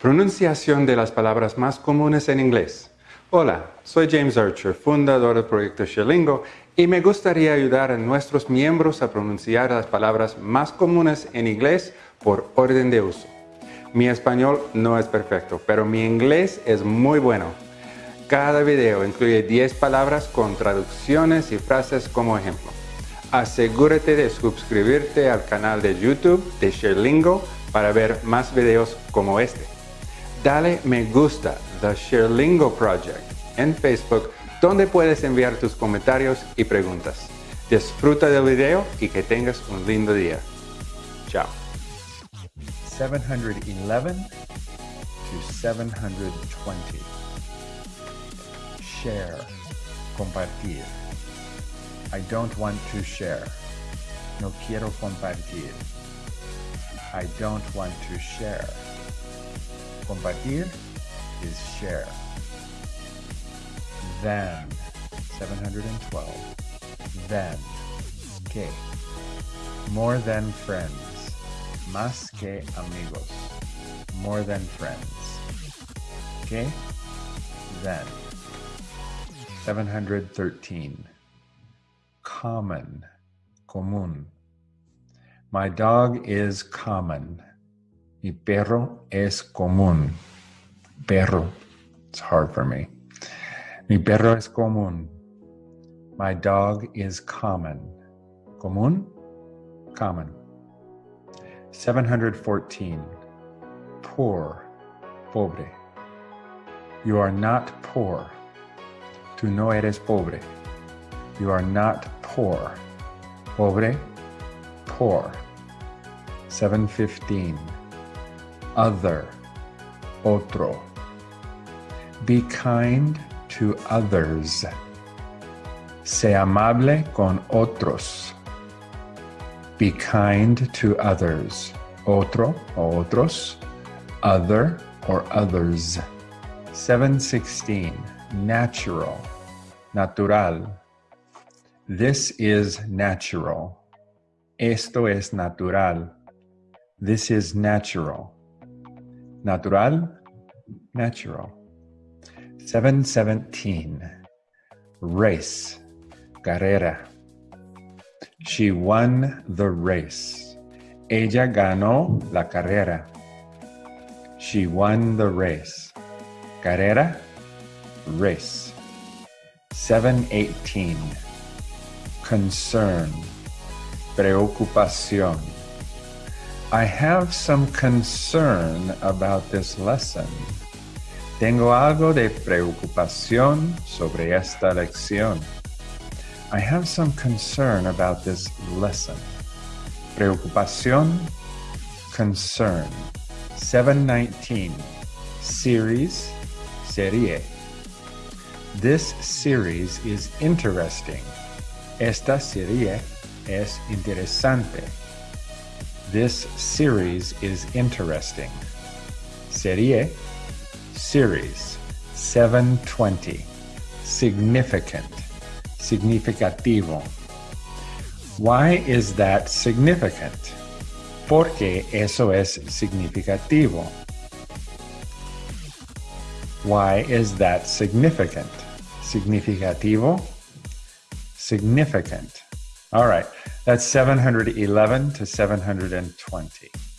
Pronunciación de las palabras más comunes en inglés. Hola, soy James Archer, fundador del proyecto Sherlingo, y me gustaría ayudar a nuestros miembros a pronunciar las palabras más comunes en inglés por orden de uso. Mi español no es perfecto, pero mi inglés es muy bueno. Cada video incluye 10 palabras con traducciones y frases como ejemplo. Asegúrate de suscribirte al canal de YouTube de Sherlingo para ver más videos como este dale me gusta The Sherlingo Project en Facebook donde puedes enviar tus comentarios y preguntas. Disfruta del video y que tengas un lindo día. Chao. 711 to 720. Share. Compartir. I don't want to share. No quiero compartir. I don't want to share. Compartir is share. Then, 712. Then, que. More than friends. Más que amigos. More than friends. Que. Then. 713. Common. Común. My dog is common. Mi perro es común. Perro. It's hard for me. Mi perro es común. My dog is common. Común? Common. 714. Poor. Pobre. You are not poor. Tú no eres pobre. You are not poor. Pobre. Poor. 715 other, otro. Be kind to others. Sé amable con otros. Be kind to others. Otro o otros. Other or others. 716. Natural. Natural. This is natural. Esto es natural. This is natural. Natural, natural. 717. Race, carrera. She won the race. Ella ganó la carrera. She won the race. Carrera, race. 718. Concern, preocupación I have some concern about this lesson. Tengo algo de preocupación sobre esta lección. I have some concern about this lesson. Preocupación, concern. 719, series, serie. This series is interesting. Esta serie es interesante. This series is interesting. Serie, series, 720. Significant, significativo. Why is that significant? Porque eso es significativo. Why is that significant? Significativo? Significant. All right, that's 711 to 720.